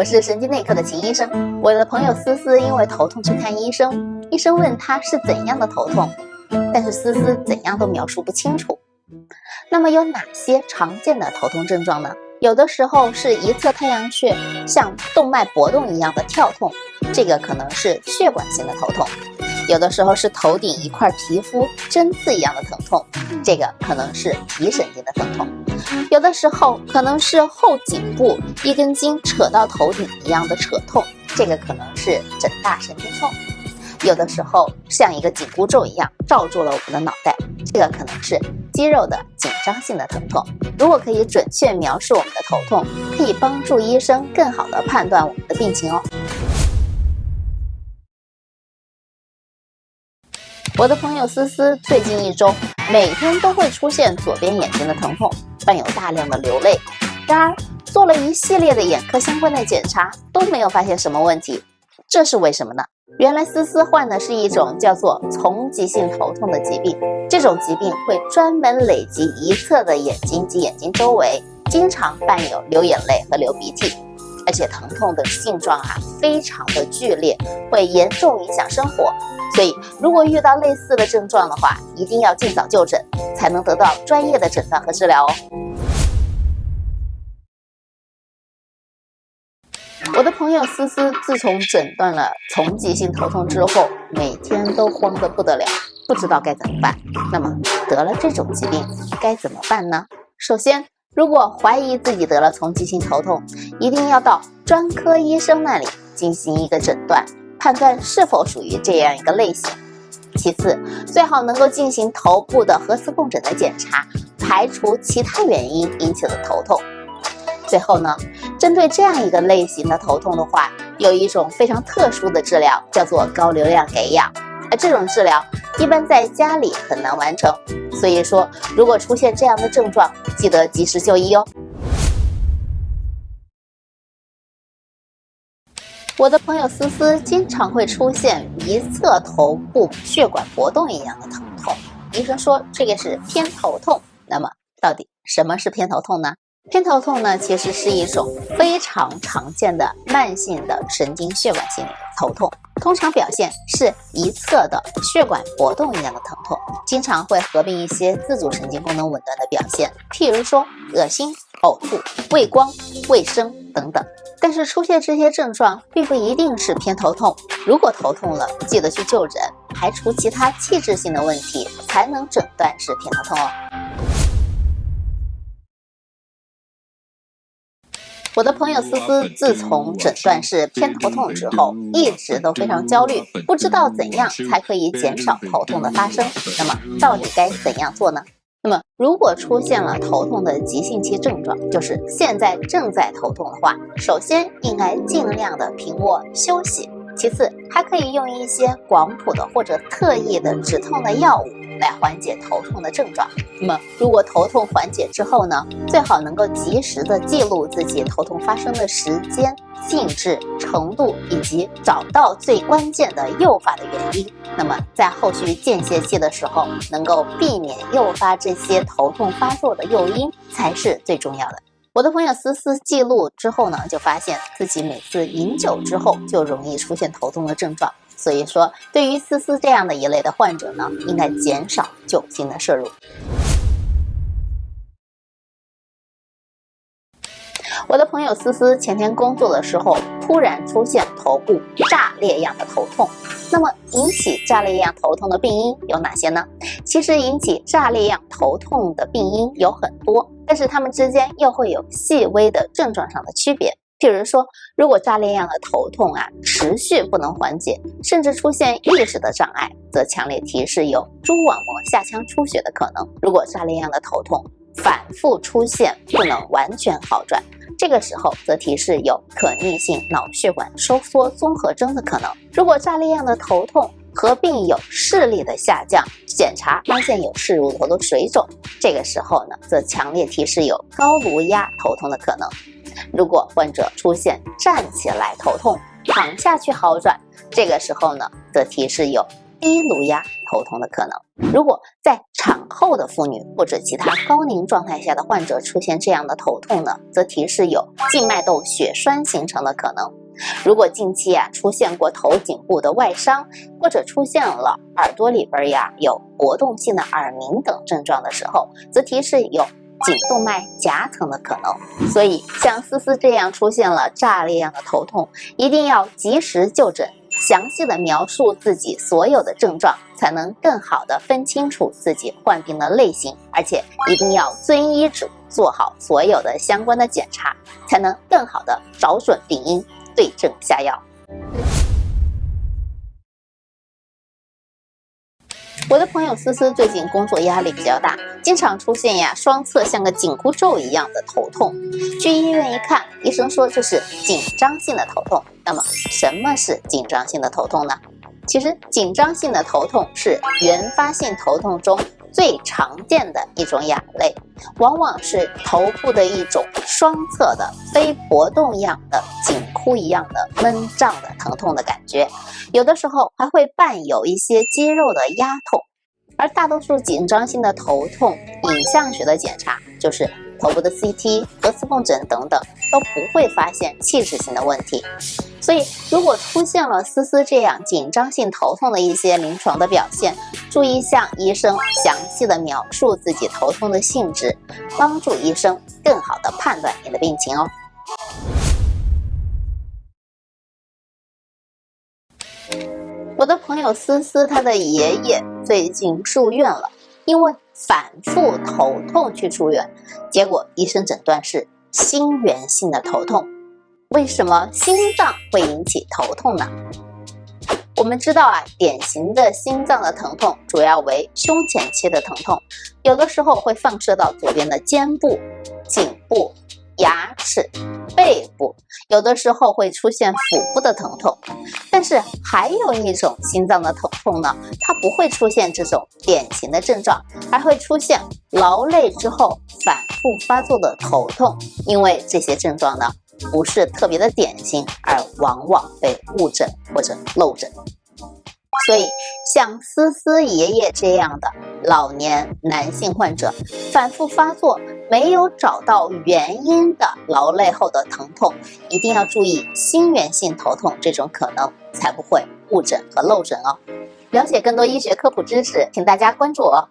我是神经内科的秦医生。我的朋友思思因为头痛去看医生，医生问她是怎样的头痛，但是思思怎样都描述不清楚。那么有哪些常见的头痛症状呢？有的时候是一侧太阳穴像动脉搏动一样的跳痛，这个可能是血管性的头痛；有的时候是头顶一块皮肤针刺一样的疼痛，这个可能是皮神经的疼痛。有的时候可能是后颈部一根筋扯到头顶一样的扯痛，这个可能是枕大神经痛；有的时候像一个紧箍咒一样罩住了我们的脑袋，这个可能是肌肉的紧张性的疼痛。如果可以准确描述我们的头痛，可以帮助医生更好的判断我们的病情哦。我的朋友思思最近一周每天都会出现左边眼睛的疼痛。伴有大量的流泪，然而做了一系列的眼科相关的检查都没有发现什么问题，这是为什么呢？原来思思患的是一种叫做丛集性头痛的疾病，这种疾病会专门累积一侧的眼睛及眼睛周围，经常伴有流眼泪和流鼻涕，而且疼痛的性状啊非常的剧烈，会严重影响生活。所以，如果遇到类似的症状的话，一定要尽早就诊，才能得到专业的诊断和治疗哦。我的朋友思思自从诊断了丛集性头痛之后，每天都慌得不得了，不知道该怎么办。那么，得了这种疾病该怎么办呢？首先，如果怀疑自己得了丛集性头痛，一定要到专科医生那里进行一个诊断。判断是否属于这样一个类型。其次，最好能够进行头部的核磁共振的检查，排除其他原因引起的头痛。最后呢，针对这样一个类型的头痛的话，有一种非常特殊的治疗，叫做高流量给氧。而这种治疗一般在家里很难完成，所以说，如果出现这样的症状，记得及时就医哦。我的朋友思思经常会出现一侧头部血管搏动一样的疼痛，医生说这个是偏头痛。那么到底什么是偏头痛呢？偏头痛呢，其实是一种非常常见的慢性的神经血管性头痛，通常表现是一侧的血管搏动一样的疼痛，经常会合并一些自主神经功能紊乱的表现，譬如说恶心、呕吐、畏光、畏声等等。但是出现这些症状并不一定是偏头痛，如果头痛了，记得去就诊，排除其他器质性的问题，才能诊断是偏头痛哦。我的朋友思思自从诊断是偏头痛之后，一直都非常焦虑，不知道怎样才可以减少头痛的发生。那么，到底该怎样做呢？那么，如果出现了头痛的急性期症状，就是现在正在头痛的话，首先应该尽量的平卧休息。其次，还可以用一些广谱的或者特异的止痛的药物来缓解头痛的症状。那么，如果头痛缓解之后呢，最好能够及时的记录自己头痛发生的时间。性质、程度以及找到最关键的诱发的原因，那么在后续间歇期的时候，能够避免诱发这些头痛发作的诱因才是最重要的。我的朋友思思记录之后呢，就发现自己每次饮酒之后就容易出现头痛的症状，所以说对于思思这样的一类的患者呢，应该减少酒精的摄入。我的朋友思思前天工作的时候，突然出现头部炸裂样的头痛。那么引起炸裂样头痛的病因有哪些呢？其实引起炸裂样头痛的病因有很多，但是它们之间又会有细微的症状上的区别。譬如说，如果炸裂样的头痛啊持续不能缓解，甚至出现意识的障碍，则强烈提示有蛛网膜下腔出血的可能。如果炸裂样的头痛反复出现，不能完全好转。这个时候则提示有可逆性脑血管收缩综合征的可能。如果炸裂样的头痛合并有视力的下降，检查发现有视乳头的水肿，这个时候呢，则强烈提示有高颅压头痛的可能。如果患者出现站起来头痛，躺下去好转，这个时候呢，则提示有低颅压头痛的可能。如果在产后的妇女或者其他高龄状态下的患者出现这样的头痛呢，则提示有静脉窦血栓形成的可能。如果近期啊出现过头颈部的外伤，或者出现了耳朵里边呀有活动性的耳鸣等症状的时候，则提示有颈动脉夹层的可能。所以像思思这样出现了炸裂样的头痛，一定要及时就诊，详细的描述自己所有的症状，才能更好的分清楚自己患病的类型，而且一定要遵医嘱，做好所有的相关的检查，才能更好的找准病因。对症下药。我的朋友思思最近工作压力比较大，经常出现呀双侧像个紧箍咒一样的头痛。去医院一看，医生说这是紧张性的头痛。那么什么是紧张性的头痛呢？其实紧张性的头痛是原发性头痛中。最常见的一种亚类，往往是头部的一种双侧的非搏动样的紧箍一样的闷胀的疼痛的感觉，有的时候还会伴有一些肌肉的压痛。而大多数紧张性的头痛，影像学的检查就是头部的 CT、核磁共振等等，都不会发现器质性的问题。所以，如果出现了思思这样紧张性头痛的一些临床的表现，注意向医生详细的描述自己头痛的性质，帮助医生更好的判断你的病情哦。的朋友思思，他的爷爷最近住院了，因为反复头痛去住院，结果医生诊断是心源性的头痛。为什么心脏会引起头痛呢？我们知道啊，典型的心脏的疼痛主要为胸前期的疼痛，有的时候会放射到左边的肩部、颈部、是、背部，有的时候会出现腹部的疼痛。但是还有一种心脏的疼痛呢，它不会出现这种典型的症状，还会出现劳累之后反复发作的头痛，因为这些症状呢。不是特别的典型，而往往被误诊或者漏诊。所以，像思思爷爷这样的老年男性患者，反复发作没有找到原因的劳累后的疼痛，一定要注意心源性头痛这种可能，才不会误诊和漏诊哦。了解更多医学科普知识，请大家关注我。